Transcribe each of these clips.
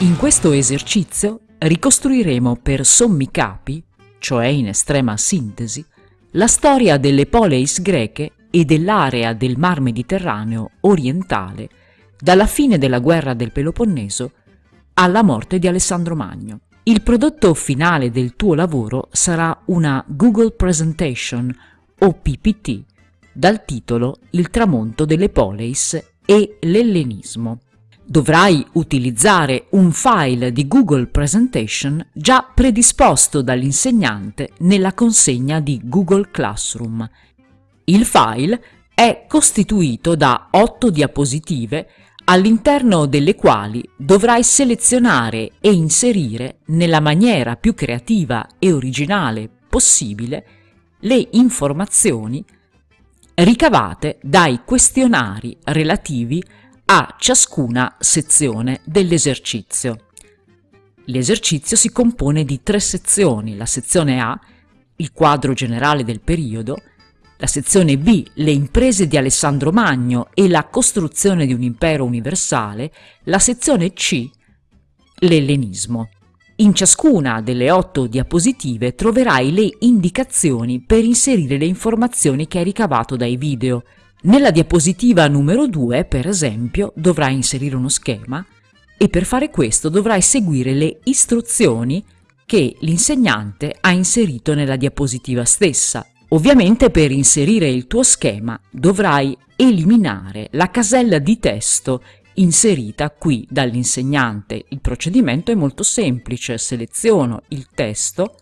In questo esercizio ricostruiremo per sommi capi, cioè in estrema sintesi, la storia delle poleis greche e dell'area del Mar Mediterraneo orientale dalla fine della guerra del Peloponneso alla morte di Alessandro Magno. Il prodotto finale del tuo lavoro sarà una Google Presentation o PPT dal titolo Il tramonto delle poleis e l'ellenismo dovrai utilizzare un file di Google Presentation già predisposto dall'insegnante nella consegna di Google Classroom. Il file è costituito da otto diapositive all'interno delle quali dovrai selezionare e inserire nella maniera più creativa e originale possibile le informazioni ricavate dai questionari relativi a ciascuna sezione dell'esercizio. L'esercizio si compone di tre sezioni, la sezione A, il quadro generale del periodo, la sezione B, le imprese di Alessandro Magno e la costruzione di un impero universale, la sezione C, l'ellenismo. In ciascuna delle otto diapositive troverai le indicazioni per inserire le informazioni che hai ricavato dai video, nella diapositiva numero 2, per esempio, dovrai inserire uno schema e per fare questo dovrai seguire le istruzioni che l'insegnante ha inserito nella diapositiva stessa. Ovviamente per inserire il tuo schema dovrai eliminare la casella di testo inserita qui dall'insegnante. Il procedimento è molto semplice, seleziono il testo,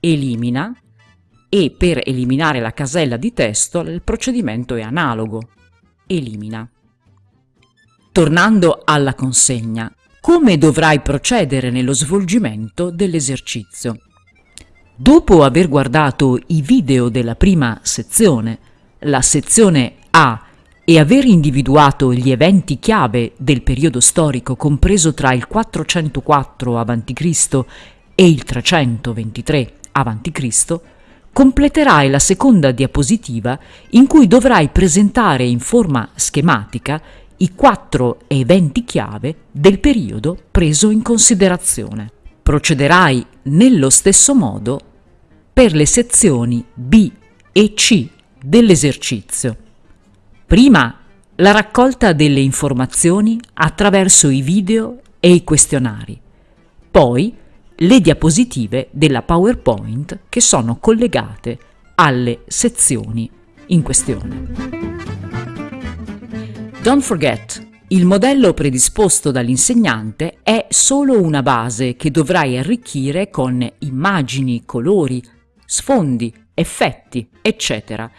elimina e per eliminare la casella di testo il procedimento è analogo. Elimina. Tornando alla consegna, come dovrai procedere nello svolgimento dell'esercizio? Dopo aver guardato i video della prima sezione, la sezione A, e aver individuato gli eventi chiave del periodo storico compreso tra il 404 a.C. e il 323 a.C., completerai la seconda diapositiva in cui dovrai presentare in forma schematica i quattro eventi chiave del periodo preso in considerazione. Procederai nello stesso modo per le sezioni B e C dell'esercizio. Prima la raccolta delle informazioni attraverso i video e i questionari, poi le diapositive della PowerPoint che sono collegate alle sezioni in questione. Don't forget, il modello predisposto dall'insegnante è solo una base che dovrai arricchire con immagini, colori, sfondi, effetti, eccetera.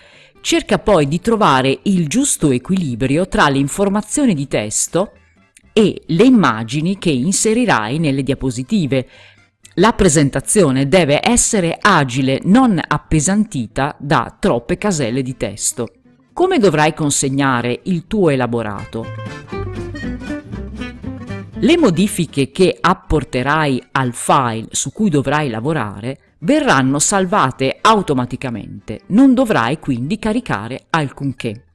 Cerca poi di trovare il giusto equilibrio tra le informazioni di testo e le immagini che inserirai nelle diapositive, la presentazione deve essere agile, non appesantita da troppe caselle di testo. Come dovrai consegnare il tuo elaborato? Le modifiche che apporterai al file su cui dovrai lavorare verranno salvate automaticamente, non dovrai quindi caricare alcunché.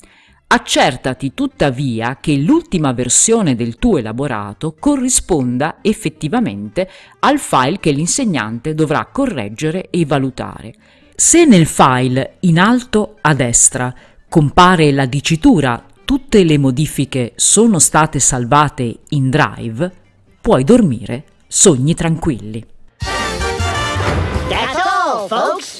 Accertati tuttavia che l'ultima versione del tuo elaborato corrisponda effettivamente al file che l'insegnante dovrà correggere e valutare. Se nel file in alto a destra compare la dicitura tutte le modifiche sono state salvate in Drive, puoi dormire sogni tranquilli. That's all, folks!